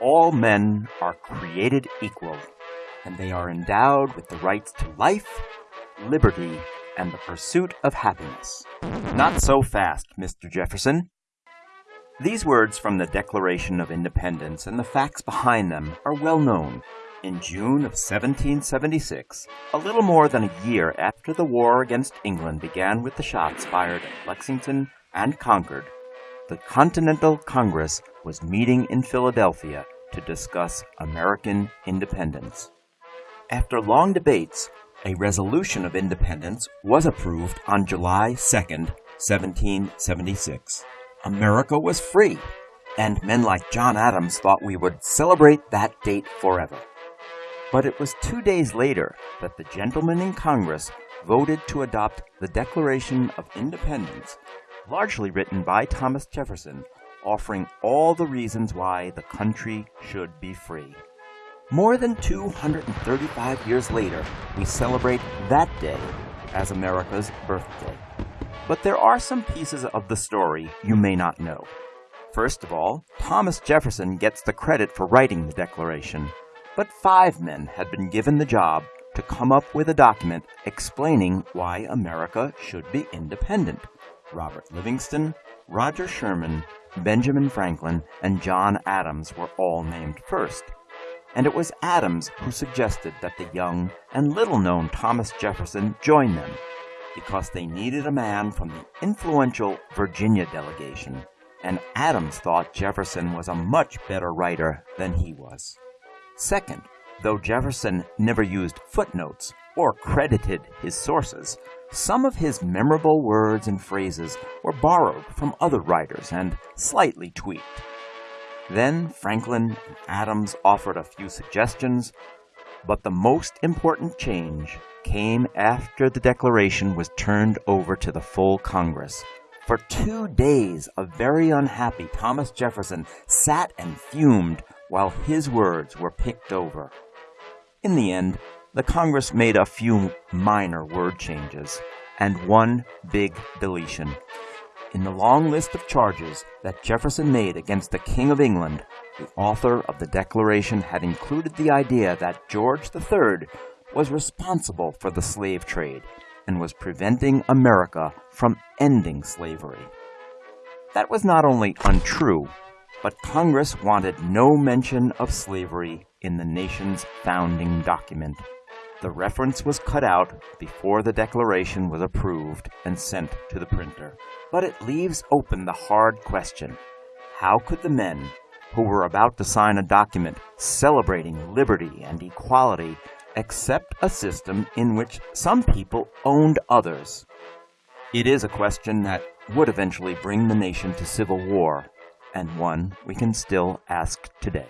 all men are created equal, and they are endowed with the rights to life, liberty, and the pursuit of happiness. Not so fast, Mr. Jefferson. These words from the Declaration of Independence and the facts behind them are well known. In June of 1776, a little more than a year after the war against England began with the shots fired at Lexington and Concord, the Continental Congress was meeting in Philadelphia to discuss American independence. After long debates, a resolution of independence was approved on July 2, 1776. America was free, and men like John Adams thought we would celebrate that date forever. But it was two days later that the gentlemen in Congress voted to adopt the Declaration of Independence, largely written by Thomas Jefferson, offering all the reasons why the country should be free. More than 235 years later, we celebrate that day as America's birthday. But there are some pieces of the story you may not know. First of all, Thomas Jefferson gets the credit for writing the Declaration, but five men had been given the job to come up with a document explaining why America should be independent. Robert Livingston, Roger Sherman, Benjamin Franklin, and John Adams were all named first. And it was Adams who suggested that the young and little known Thomas Jefferson join them because they needed a man from the influential Virginia delegation, and Adams thought Jefferson was a much better writer than he was. Second, though Jefferson never used footnotes or credited his sources, some of his memorable words and phrases were borrowed from other writers and slightly tweaked. Then Franklin and Adams offered a few suggestions, but the most important change came after the Declaration was turned over to the full Congress. For two days, a very unhappy Thomas Jefferson sat and fumed while his words were picked over. In the end, the Congress made a few minor word changes and one big deletion. In the long list of charges that Jefferson made against the King of England, the author of the Declaration had included the idea that George III was responsible for the slave trade and was preventing America from ending slavery. That was not only untrue, but Congress wanted no mention of slavery in the nation's founding document. The reference was cut out before the Declaration was approved and sent to the printer. But it leaves open the hard question how could the men who were about to sign a document celebrating liberty and equality accept a system in which some people owned others? It is a question that would eventually bring the nation to civil war, and one we can still ask today.